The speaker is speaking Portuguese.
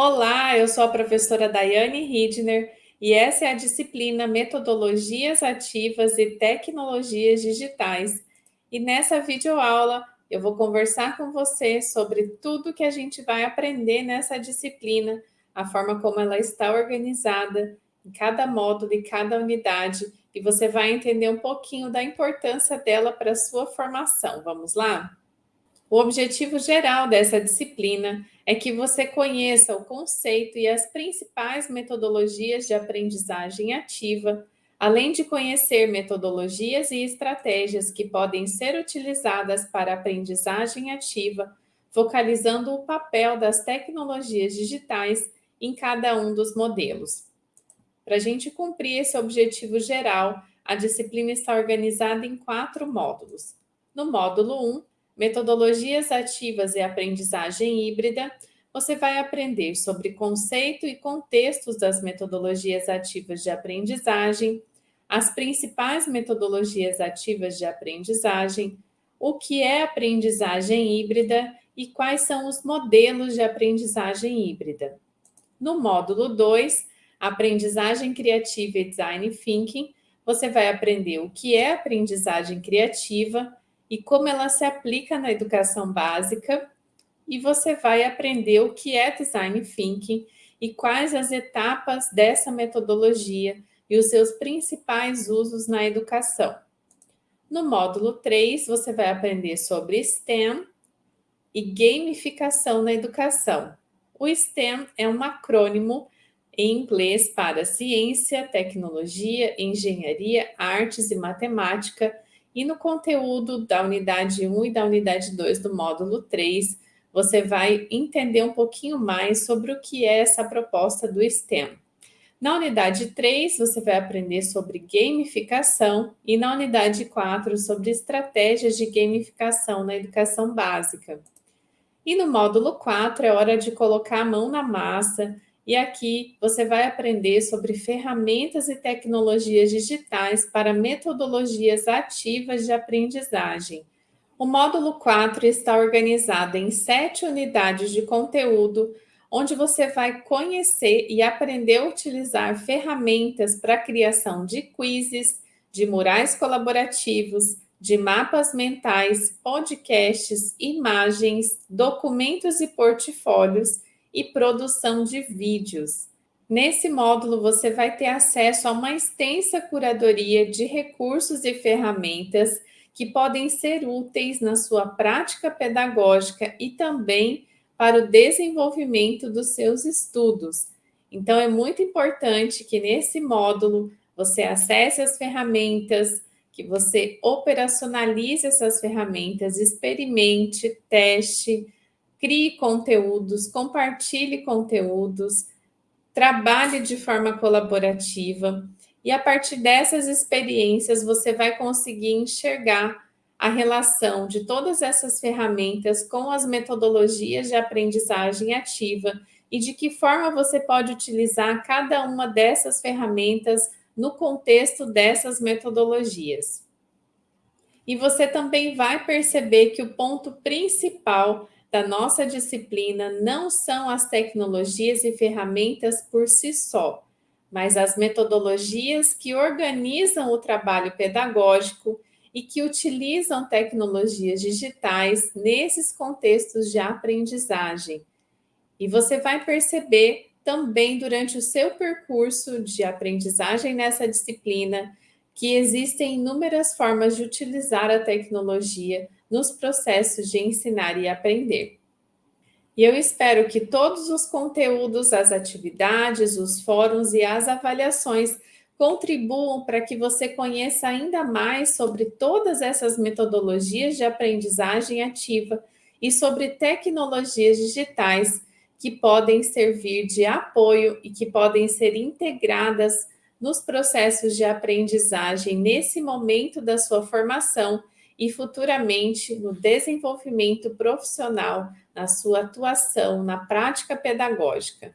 Olá, eu sou a professora Daiane Hidner e essa é a disciplina Metodologias Ativas e Tecnologias Digitais. E nessa videoaula eu vou conversar com você sobre tudo que a gente vai aprender nessa disciplina, a forma como ela está organizada em cada módulo e cada unidade, e você vai entender um pouquinho da importância dela para a sua formação. Vamos lá? O objetivo geral dessa disciplina é que você conheça o conceito e as principais metodologias de aprendizagem ativa, além de conhecer metodologias e estratégias que podem ser utilizadas para aprendizagem ativa, focalizando o papel das tecnologias digitais em cada um dos modelos. Para a gente cumprir esse objetivo geral, a disciplina está organizada em quatro módulos. No módulo 1, Metodologias ativas e aprendizagem híbrida, você vai aprender sobre conceito e contextos das metodologias ativas de aprendizagem, as principais metodologias ativas de aprendizagem, o que é aprendizagem híbrida e quais são os modelos de aprendizagem híbrida. No módulo 2, Aprendizagem Criativa e Design Thinking, você vai aprender o que é aprendizagem criativa, e como ela se aplica na educação básica, e você vai aprender o que é Design Thinking e quais as etapas dessa metodologia e os seus principais usos na educação. No módulo 3, você vai aprender sobre STEM e gamificação na educação. O STEM é um acrônimo em inglês para ciência, tecnologia, engenharia, artes e matemática, e no conteúdo da unidade 1 e da unidade 2 do módulo 3, você vai entender um pouquinho mais sobre o que é essa proposta do STEM. Na unidade 3, você vai aprender sobre gamificação e na unidade 4 sobre estratégias de gamificação na educação básica. E no módulo 4 é hora de colocar a mão na massa e aqui você vai aprender sobre ferramentas e tecnologias digitais para metodologias ativas de aprendizagem. O módulo 4 está organizado em sete unidades de conteúdo, onde você vai conhecer e aprender a utilizar ferramentas para a criação de quizzes, de murais colaborativos, de mapas mentais, podcasts, imagens, documentos e portfólios, e produção de vídeos. Nesse módulo, você vai ter acesso a uma extensa curadoria de recursos e ferramentas que podem ser úteis na sua prática pedagógica e também para o desenvolvimento dos seus estudos. Então, é muito importante que nesse módulo você acesse as ferramentas, que você operacionalize essas ferramentas, experimente, teste, crie conteúdos, compartilhe conteúdos, trabalhe de forma colaborativa e a partir dessas experiências você vai conseguir enxergar a relação de todas essas ferramentas com as metodologias de aprendizagem ativa e de que forma você pode utilizar cada uma dessas ferramentas no contexto dessas metodologias. E você também vai perceber que o ponto principal da nossa disciplina não são as tecnologias e ferramentas por si só, mas as metodologias que organizam o trabalho pedagógico e que utilizam tecnologias digitais nesses contextos de aprendizagem. E você vai perceber também durante o seu percurso de aprendizagem nessa disciplina que existem inúmeras formas de utilizar a tecnologia nos processos de ensinar e aprender. E eu espero que todos os conteúdos, as atividades, os fóruns e as avaliações contribuam para que você conheça ainda mais sobre todas essas metodologias de aprendizagem ativa e sobre tecnologias digitais que podem servir de apoio e que podem ser integradas nos processos de aprendizagem nesse momento da sua formação e futuramente no desenvolvimento profissional, na sua atuação na prática pedagógica.